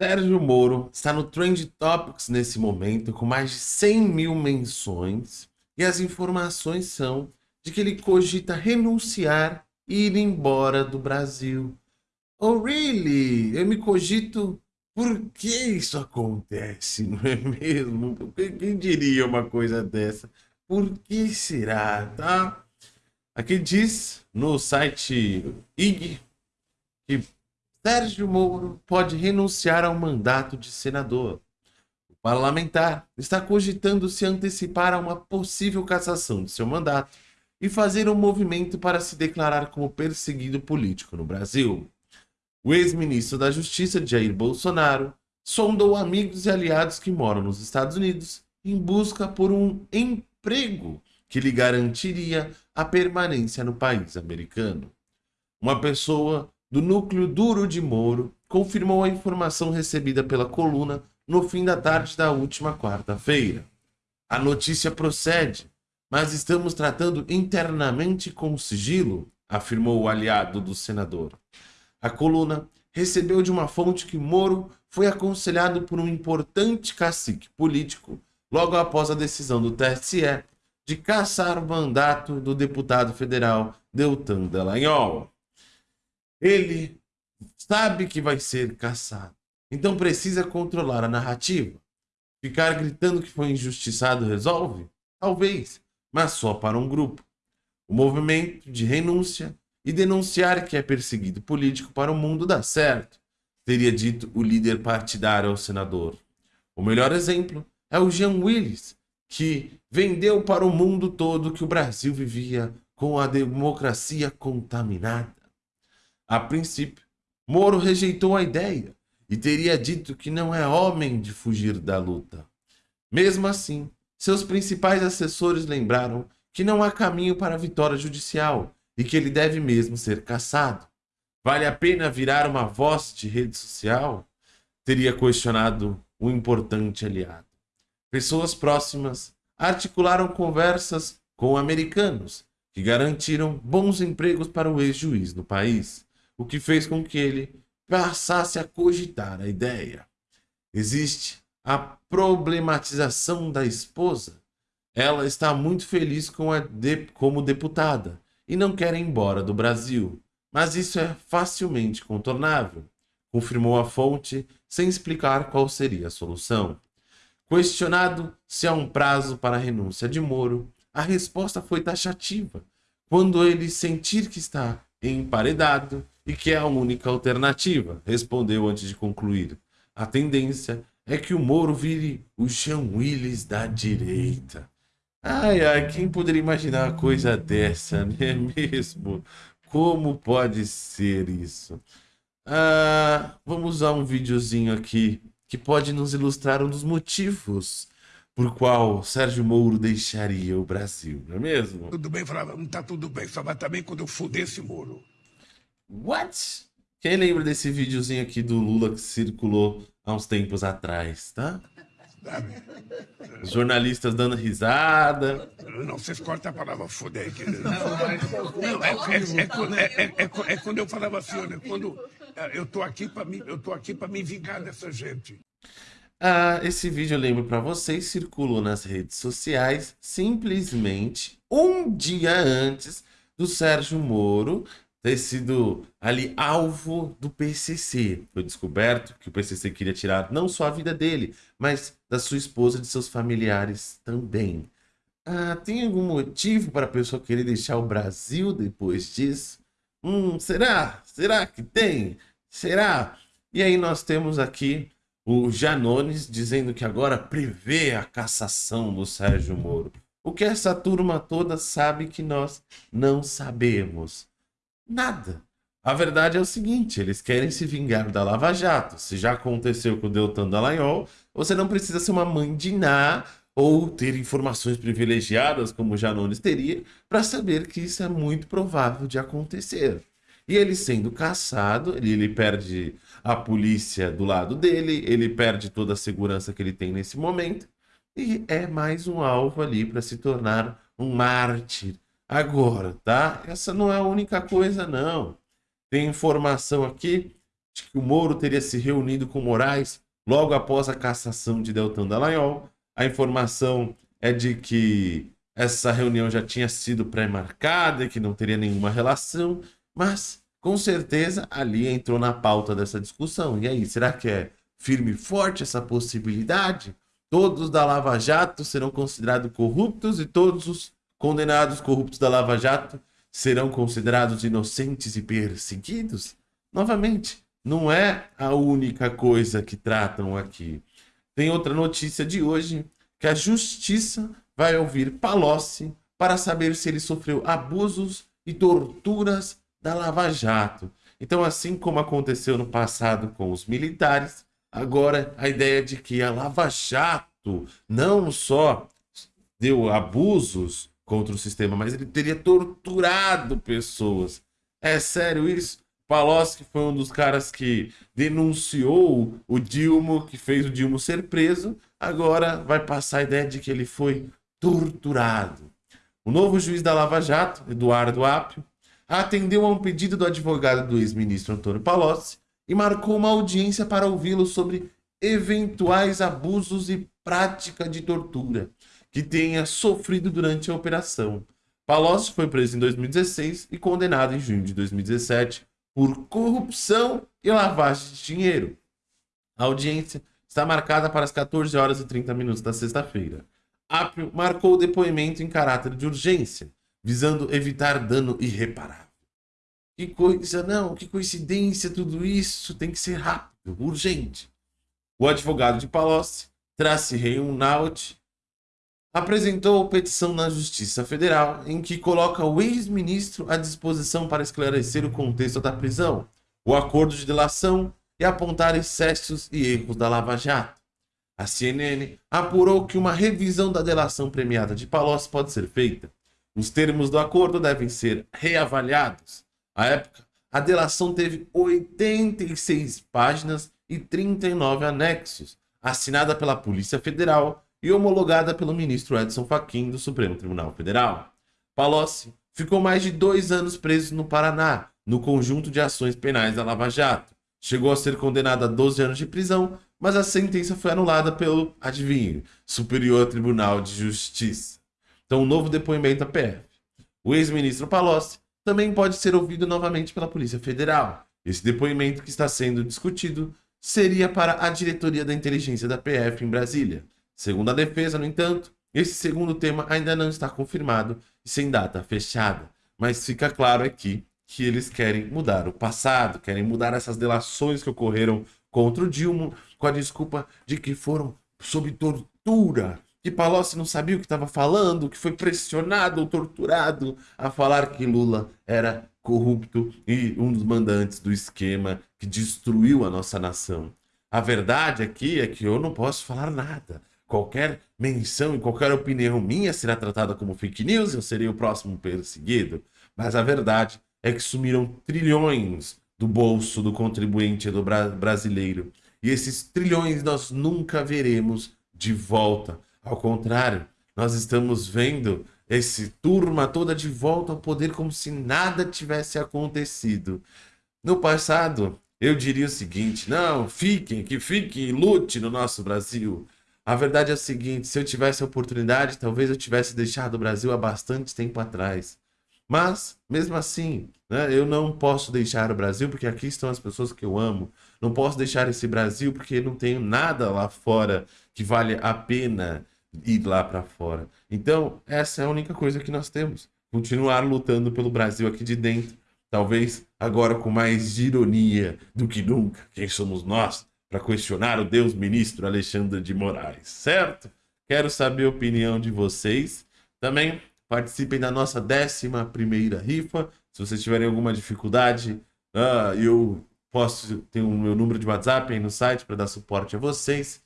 Sérgio Moro está no Trend Topics nesse momento, com mais de 100 mil menções, e as informações são de que ele cogita renunciar e ir embora do Brasil. Oh, really? Eu me cogito por que isso acontece, não é mesmo? Quem diria uma coisa dessa? Por que será, tá? Aqui diz no site IG que Sérgio Moro pode renunciar ao mandato de senador. O parlamentar está cogitando se antecipar a uma possível cassação de seu mandato e fazer um movimento para se declarar como perseguido político no Brasil. O ex-ministro da Justiça, Jair Bolsonaro, sondou amigos e aliados que moram nos Estados Unidos em busca por um emprego que lhe garantiria a permanência no país americano. Uma pessoa do núcleo duro de Moro confirmou a informação recebida pela coluna no fim da tarde da última quarta-feira. A notícia procede, mas estamos tratando internamente com sigilo, afirmou o aliado do senador. A coluna recebeu de uma fonte que Moro foi aconselhado por um importante cacique político logo após a decisão do TSE de caçar o mandato do deputado federal Deltan Dallagnol. Ele sabe que vai ser caçado. Então precisa controlar a narrativa. Ficar gritando que foi injustiçado resolve? Talvez, mas só para um grupo. O movimento de renúncia e denunciar que é perseguido político para o mundo dá certo, teria dito o líder partidário ao senador. O melhor exemplo é o Jean Willis, que vendeu para o mundo todo que o Brasil vivia com a democracia contaminada. A princípio, Moro rejeitou a ideia e teria dito que não é homem de fugir da luta. Mesmo assim, seus principais assessores lembraram que não há caminho para a vitória judicial e que ele deve mesmo ser caçado. Vale a pena virar uma voz de rede social? Teria questionado o importante aliado. Pessoas próximas articularam conversas com americanos que garantiram bons empregos para o ex-juiz no país o que fez com que ele passasse a cogitar a ideia. Existe a problematização da esposa. Ela está muito feliz com a de, como deputada e não quer ir embora do Brasil, mas isso é facilmente contornável, confirmou a fonte sem explicar qual seria a solução. Questionado se há um prazo para a renúncia de Moro, a resposta foi taxativa. Quando ele sentir que está emparedado e que é a única alternativa, respondeu antes de concluir. A tendência é que o Moro vire o Jean Willis da direita. Ai, ai, quem poderia imaginar uma coisa dessa, não é mesmo? Como pode ser isso? Ah, vamos usar um videozinho aqui que pode nos ilustrar um dos motivos por qual Sérgio Moro deixaria o Brasil, não é mesmo? Tudo bem, falava, não tá tudo bem, só vai também quando eu fuder esse Moro. What? Quem lembra desse videozinho aqui do Lula que circulou há uns tempos atrás, tá? Os jornalistas dando risada. Não, vocês cortam a palavra foder. aqui. Não, é, é, é, é, quando eu falava assim, olha, quando eu tô aqui para me, eu tô aqui para me vingar dessa gente. Ah, esse vídeo eu lembro para vocês, circulou nas redes sociais simplesmente um dia antes do Sérgio Moro ter sido ali alvo do PCC. Foi descoberto que o PCC queria tirar não só a vida dele, mas da sua esposa e de seus familiares também. Ah, tem algum motivo para a pessoa querer deixar o Brasil depois disso? Hum, será? Será que tem? Será? E aí nós temos aqui o Janones dizendo que agora prevê a cassação do Sérgio Moro. O que essa turma toda sabe que nós não sabemos. Nada. A verdade é o seguinte, eles querem se vingar da Lava Jato. Se já aconteceu com o Deltan Dallagnol, você não precisa ser uma mãe de Ná ou ter informações privilegiadas, como Janones teria, para saber que isso é muito provável de acontecer. E ele sendo caçado, ele, ele perde a polícia do lado dele, ele perde toda a segurança que ele tem nesse momento, e é mais um alvo ali para se tornar um mártir Agora, tá? Essa não é a única coisa, não. Tem informação aqui de que o Moro teria se reunido com Moraes logo após a cassação de Deltan Dallagnol. A informação é de que essa reunião já tinha sido pré-marcada e que não teria nenhuma relação, mas com certeza ali entrou na pauta dessa discussão. E aí, será que é firme e forte essa possibilidade? Todos da Lava Jato serão considerados corruptos e todos os condenados corruptos da Lava Jato serão considerados inocentes e perseguidos? Novamente, não é a única coisa que tratam aqui. Tem outra notícia de hoje, que a justiça vai ouvir Palocci para saber se ele sofreu abusos e torturas da Lava Jato. Então, assim como aconteceu no passado com os militares, agora a ideia de que a Lava Jato não só deu abusos contra o sistema, mas ele teria torturado pessoas. É sério isso? Palocci foi um dos caras que denunciou o Dilma, que fez o Dilma ser preso. Agora vai passar a ideia de que ele foi torturado. O novo juiz da Lava Jato, Eduardo Apio, atendeu a um pedido do advogado do ex-ministro Antônio Palocci e marcou uma audiência para ouvi-lo sobre eventuais abusos e prática de tortura que tenha sofrido durante a operação. Palocci foi preso em 2016 e condenado em junho de 2017 por corrupção e lavagem de dinheiro. A audiência está marcada para as 14 horas e 30 minutos da sexta-feira. Apio marcou o depoimento em caráter de urgência, visando evitar dano irreparável. Que coisa, não, que coincidência tudo isso, tem que ser rápido, urgente. O advogado de Palocci, Trace Reunaut, apresentou petição na Justiça Federal em que coloca o ex-ministro à disposição para esclarecer o contexto da prisão, o acordo de delação e apontar excessos e erros da Lava Jato. A CNN apurou que uma revisão da delação premiada de Palocci pode ser feita. Os termos do acordo devem ser reavaliados. À época, a delação teve 86 páginas e 39 anexos, assinada pela Polícia Federal e homologada pelo ministro Edson Fachin do Supremo Tribunal Federal. Palocci ficou mais de dois anos preso no Paraná, no conjunto de ações penais da Lava Jato. Chegou a ser condenado a 12 anos de prisão, mas a sentença foi anulada pelo, adivinhe, Superior Tribunal de Justiça. Então, um novo depoimento à PF. O ex-ministro Palocci também pode ser ouvido novamente pela Polícia Federal. Esse depoimento que está sendo discutido seria para a diretoria da inteligência da PF em Brasília. Segundo a defesa, no entanto, esse segundo tema ainda não está confirmado e sem data fechada, mas fica claro aqui que eles querem mudar o passado, querem mudar essas delações que ocorreram contra o Dilma com a desculpa de que foram sob tortura, que Palocci não sabia o que estava falando, que foi pressionado ou torturado a falar que Lula era corrupto e um dos mandantes do esquema que destruiu a nossa nação. A verdade aqui é que eu não posso falar nada qualquer menção e qualquer opinião minha será tratada como fake news, eu serei o próximo perseguido. Mas a verdade é que sumiram trilhões do bolso do contribuinte do bra brasileiro. E esses trilhões nós nunca veremos de volta. Ao contrário, nós estamos vendo esse turma toda de volta ao poder como se nada tivesse acontecido. No passado, eu diria o seguinte: não, fiquem, que fiquem, lute no nosso Brasil. A verdade é a seguinte: se eu tivesse a oportunidade, talvez eu tivesse deixado o Brasil há bastante tempo atrás. Mas, mesmo assim, né, eu não posso deixar o Brasil porque aqui estão as pessoas que eu amo. Não posso deixar esse Brasil porque não tenho nada lá fora que vale a pena ir lá para fora. Então, essa é a única coisa que nós temos. Continuar lutando pelo Brasil aqui de dentro. Talvez agora com mais ironia do que nunca. Quem somos nós? para questionar o Deus ministro Alexandre de Moraes, certo? Quero saber a opinião de vocês. Também participem da nossa 11 primeira rifa. Se vocês tiverem alguma dificuldade, uh, eu posso ter o meu número de WhatsApp aí no site para dar suporte a vocês.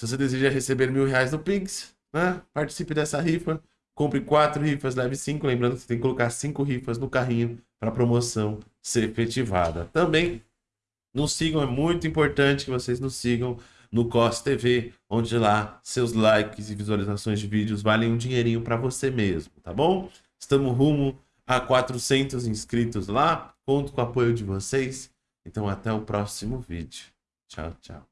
Se você deseja receber mil reais no Pix, né? participe dessa rifa. Compre quatro rifas, leve cinco. Lembrando que você tem que colocar cinco rifas no carrinho para a promoção ser efetivada. Também nos sigam, é muito importante que vocês nos sigam no COS TV, onde lá seus likes e visualizações de vídeos valem um dinheirinho para você mesmo, tá bom? Estamos rumo a 400 inscritos lá, conto com o apoio de vocês. Então até o próximo vídeo. Tchau, tchau.